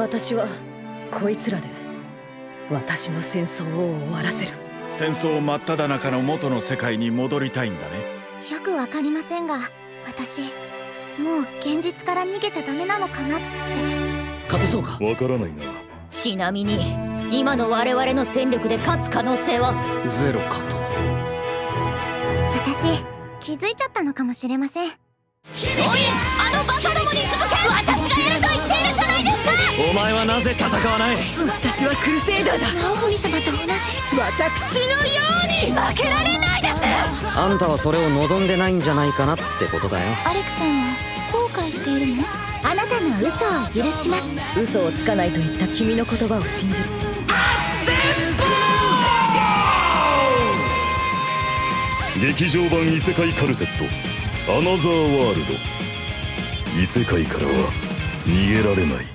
私はこいつらで私の戦争を終わらせる。戦争真っ只中の元の世界に戻りたいんだね。よくわかりませんが私もう現実から逃げちゃダメなのかなって。勝てそうか？わからないな。ちなみに今の我々の戦力で勝つ可能性は？ゼロかと。私気づいちゃったのかもしれませんはなぜ戦わない？私はクルセイダーだ。ナオモリ様と同じ私のように負けられないです。あんたはそれを望んでないんじゃないかなってことだよ。アレクさんは後悔しているの？あなたの嘘を許します。嘘をつかないと言った君の言葉を信じる。劇場版異世界カルテットアナザーワールド異世界からは逃げられない